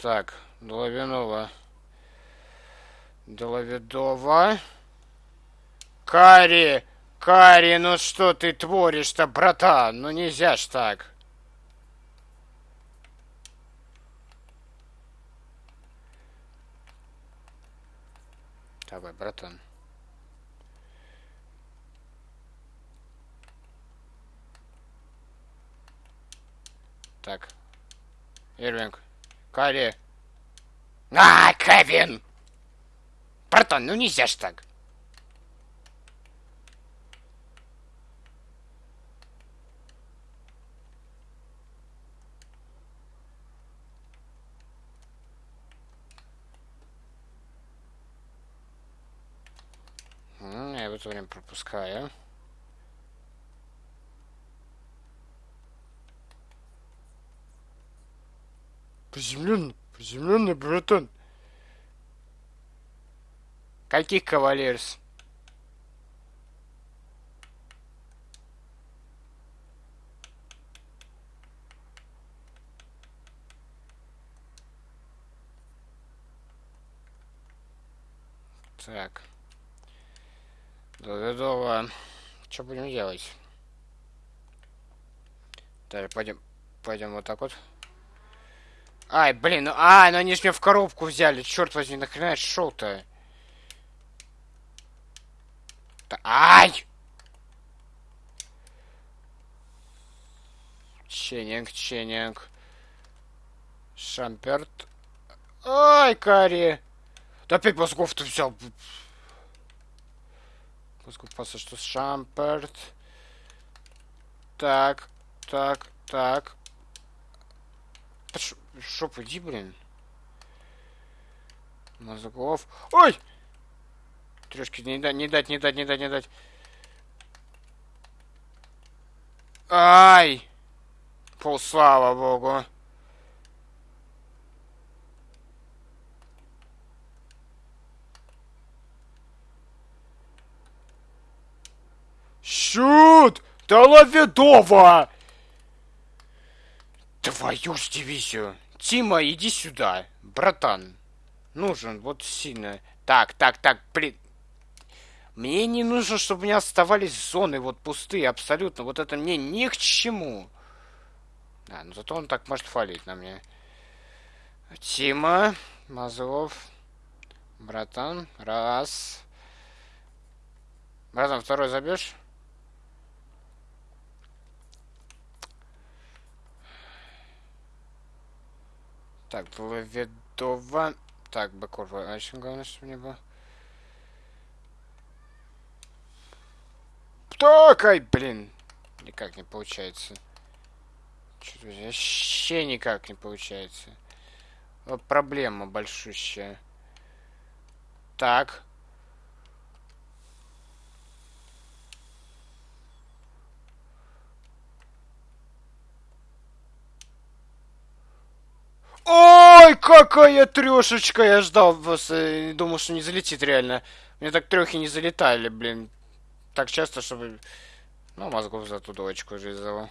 Так, Доловинова. Доловидова. Кари! Кари, ну что ты творишь-то, братан? Ну нельзя ж так. Давай, братан. Так. Ирвинг. Карри. А, Кевин! Братан, ну нельзя ж так. Я в это время пропускаю. Приземленный, приземленный, братан. Каких кавалерс? Так. Готово. Что будем делать? Так, пойдем, пойдем вот так вот. Ай, блин, ну, а, ну они же меня в коробку взяли, черт возьми, нахрена я шел-то? Ай! Ченнинг, ченнинг. Шамперт. Ай, Кари! Да опять мозгов-то взял. Мозгов паса, что Шамперт. Так, так, так. Шоп, иди, блин. Мозгов. Ой! Трешки не дать, не дать, не дать, не дать, не дать. Ай! Пол, слава богу. Шут! Доловидова! Твою ж дивизию. Тима, иди сюда. Братан. Нужен, вот сильно. Так, так, так, блин. Мне не нужно, чтобы у меня оставались зоны вот пустые абсолютно. Вот это мне ни к чему. Да, ну зато он так может фалить на мне. Тима, Мазов, братан, раз. Братан, второй забьешь? Так, было ведово. Так, Бакурва, очень главное, чтобы не было. Так, ай, блин. Никак не получается. Что-то вообще никак не получается. Вот проблема большущая. Так. Ой, какая трешечка! Я ждал вас, э, думал, что не залетит реально. Мне так трехи не залетали, блин так часто, чтобы... Ну, мозгов за ту девочку уже из-за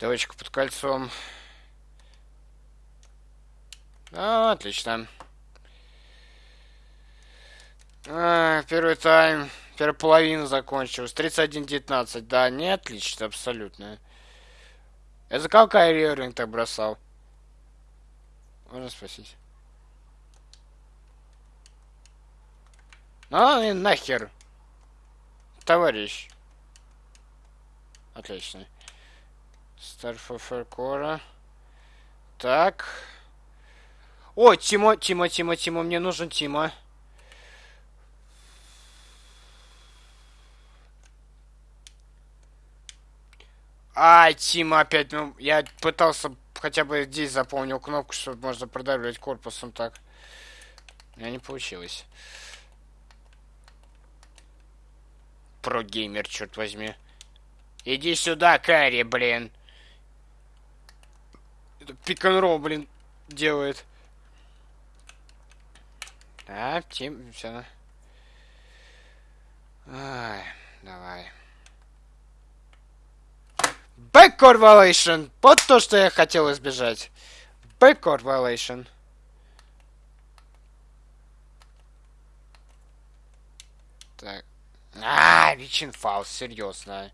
Девочка под кольцом. А, отлично. А, первый тайм. Первая половина закончилась. 31-19. Да, не отлично, абсолютно. Это какая Риоринг так бросал? Можно спросить. А, и нахер товарищ. Отлично. Старфоферкора. Так. О, Тимо, Тимо, Тимо, Тимо, мне нужен Тимо. А, Тима опять, ну, я пытался хотя бы здесь запомнил кнопку, чтобы можно продавливать корпусом так. У меня не получилось. Про-геймер, черт возьми. Иди сюда, Карри, блин. Пик-н-ролл, блин, делает. А, тим, все. Ай, давай. Back Corvalation! Вот то, что я хотел избежать. Backcourt violation. Так. А, Вичин фаул, серьезно.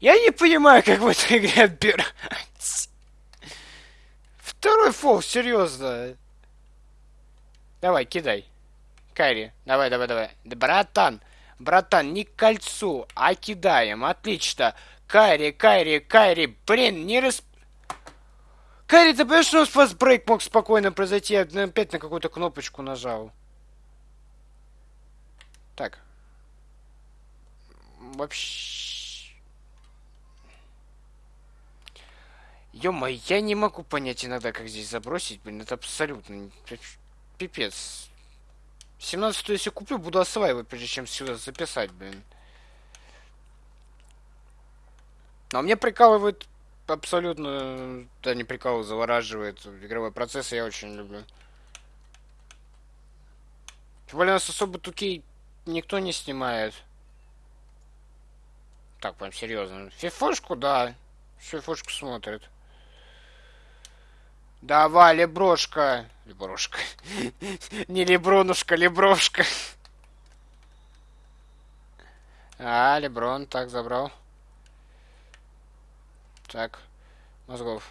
Я не понимаю, как в этой игре отбирать. Фол, серьезно. Давай, кидай. Кайри, давай, давай, давай. Да, братан, братан, не к кольцу, а кидаем. Отлично. Кайри, Кайри, Кайри, блин, не рас... Кайри, ты понимаешь, что у нас фастбрейк мог спокойно произойти? Я опять на какую-то кнопочку нажал. Так. Вообще... ё я не могу понять иногда, как здесь забросить, блин, это абсолютно пипец. 17 если куплю, буду осваивать, прежде чем сюда записать, блин. Но мне прикалывает абсолютно... Да, не прикалывает, завораживает. Игровой процесс я очень люблю. Тем более нас особо тукей никто не снимает. Так, прям серьезно. Фифошку, да. Фифошку смотрит. Давай, Леброшка. Леброшка. Не Лебронушка, Леброшка. А, Леброн, так, забрал. Так, мозгов.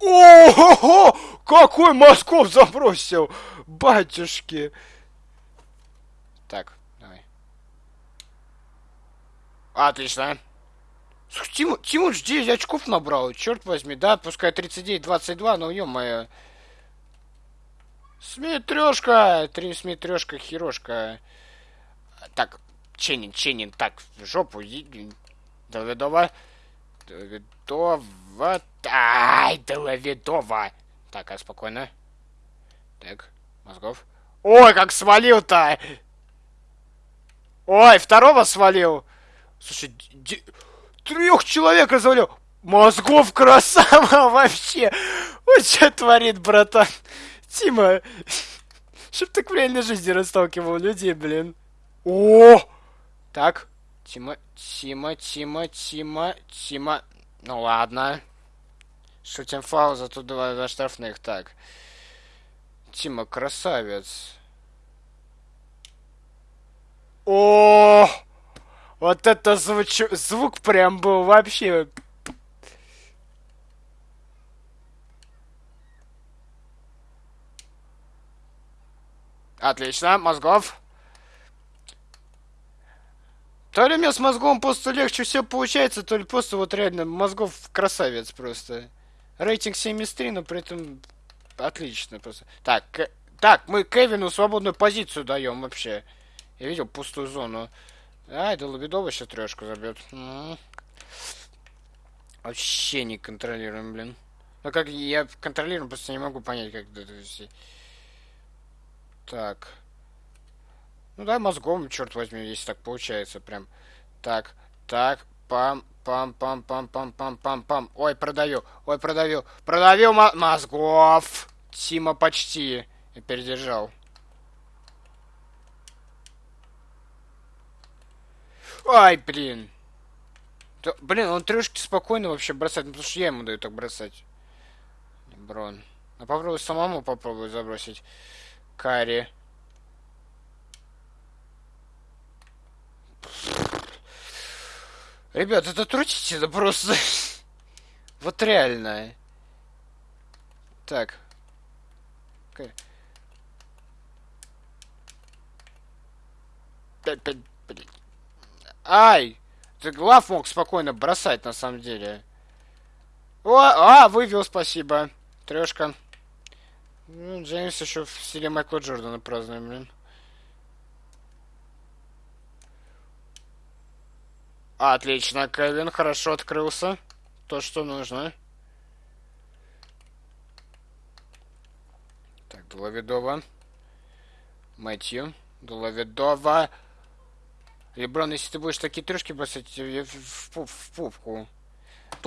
О, какой мозгов забросил, батюшки. Так, давай. Отлично. Тиму, Тимур 9 очков набрал, черт возьми, да, пускай 39-22, но ё-моё. Смотрешка, три смотрешка, херошка. Так, Ченин, Ченин, так, в жопу, Давидова. Давидова. Ай, Давидова. Так, а спокойно. Так, мозгов. Ой, как свалил-то! Ой, второго свалил. Слушай, трех человек развалил. Мозгов красава вообще. Вот что творит, братан. Тима, чтоб так в реальной жизни расталкивал людей, блин. О! Так, Тима, Тима, Тима, Тима, Тима. Ну ладно. Шутим фаул, зато два, два штрафных. Так. Тима, красавец. О! Вот это звуч... звук прям был вообще... Отлично, мозгов. То ли мне с мозгом просто легче все получается, то ли просто вот реально мозгов красавец просто. Рейтинг 73, но при этом отлично просто. Так, так, мы Кевину свободную позицию даем вообще. Я видел пустую зону. А, это Лобедова сейчас трешку забьет. Вообще не контролируем, блин. Ну как я контролирую, просто не могу понять, как это все. Так. Ну да, мозгом, черт возьми, если так получается, прям. Так, так, пам, пам, пам, пам, пам, пам, пам, пам. Ой, продаю, ой, продаю, продавил мозгов. Тима почти. Передержал. Ай, блин. Да, блин, он трешки спокойно вообще бросает, ну, потому что я ему даю так бросать. Брон. А попробуй самому попробую забросить. Карри. Ребят, это трутите, это просто... вот реально. Так. Пять, пять, блин. Ай! Ты глав мог спокойно бросать, на самом деле. О, а, вывел, спасибо. Трешка. Ну, Джеймс еще в стиле Майкла Джордана празднуем, блин. Отлично, Кевин хорошо открылся. То, что нужно. Так, Дуловидова. Мэтью. Дуловидова. Леброн, если ты будешь такие трешки бросать, я в, в, в пупку.